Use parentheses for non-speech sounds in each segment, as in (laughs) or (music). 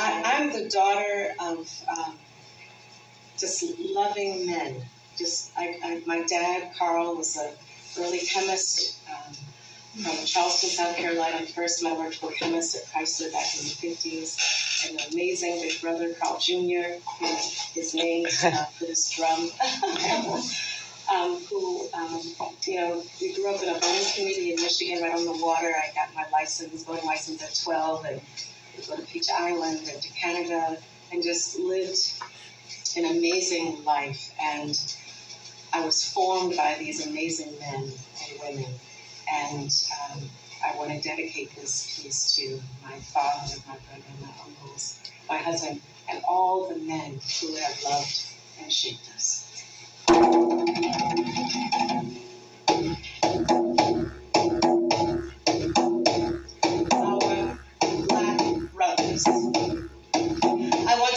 I, I'm the daughter of um, just loving men. Just I, I, my dad, Carl, was a early chemist um, from Charleston, South Carolina. First metallurgical chemist at Chrysler back in the 50s. An amazing big brother, Carl Jr., who is named uh, (laughs) for this drum. (laughs) um, who, um, you know, we grew up in a boating community in Michigan, right on the water. I got my license, boating license at 12, and go to Peach Island and to Canada, and just lived an amazing life. And I was formed by these amazing men and women. And um, I want to dedicate this piece to my father, my brother, my uncles, my husband, and all the men who have loved and shaped us.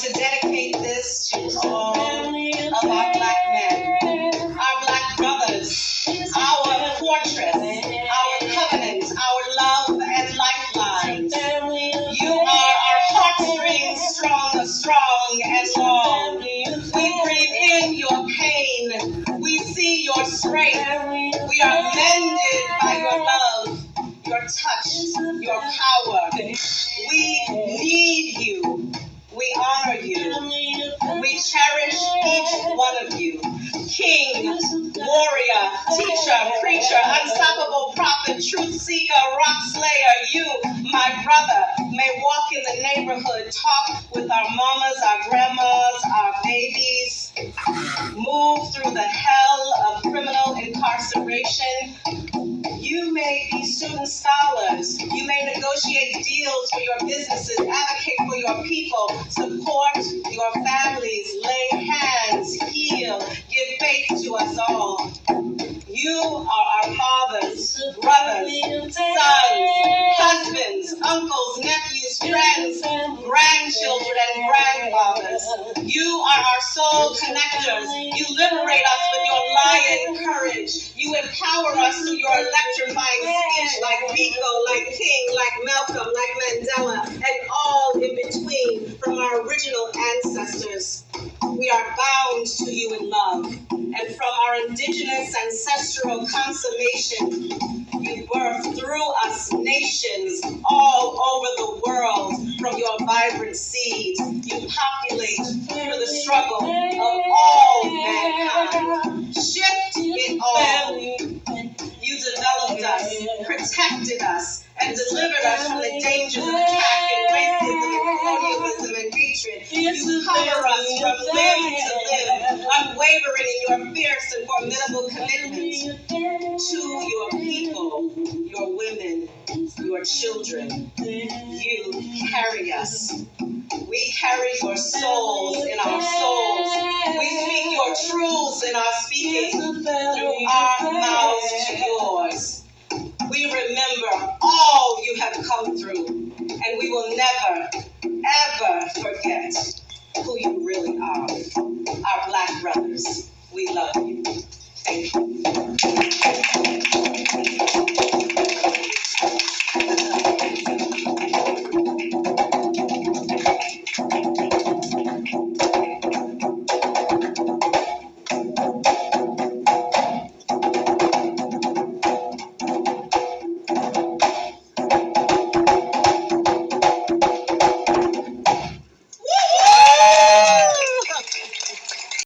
To dedicate this to all of our black men, our black brothers, our fortress, our covenant, our love and lifeline. You are our heartstrings, strong, strong and long. We breathe in your pain. We see your strength. We are mended by your love, your touch, your power. We each one of you. King, warrior, teacher, preacher, unstoppable prophet, truth seeker, rock slayer, you, my brother, may walk in the neighborhood, talk with our mamas, our grandmas, our babies, move through the hell of criminal incarceration. You may be student scholars. You may negotiate deals for your businesses, advocate for your people, support your families, uncles, nephews, friends, grandchildren, and grandfathers. You are our soul connectors. You liberate us with your lion courage. You empower us through your electrifying speech like Biko, like King, like Malcolm, like Mandela, and all in between from our original ancestors. We are bound to you in love, and from our indigenous ancestral consummation, you birth through us nations us, and delivered us from the dangers of attack and racism and colonialism and hatred. You cover us from limb to limb, unwavering in your fierce and formidable commitment to your people, your women, your children. You carry us. We carry your souls in our souls. We speak your truths in our speaking through our mouths to yours. Remember all you have come through, and we will never, ever forget who you really are. Our black brothers, we love you. Thank you.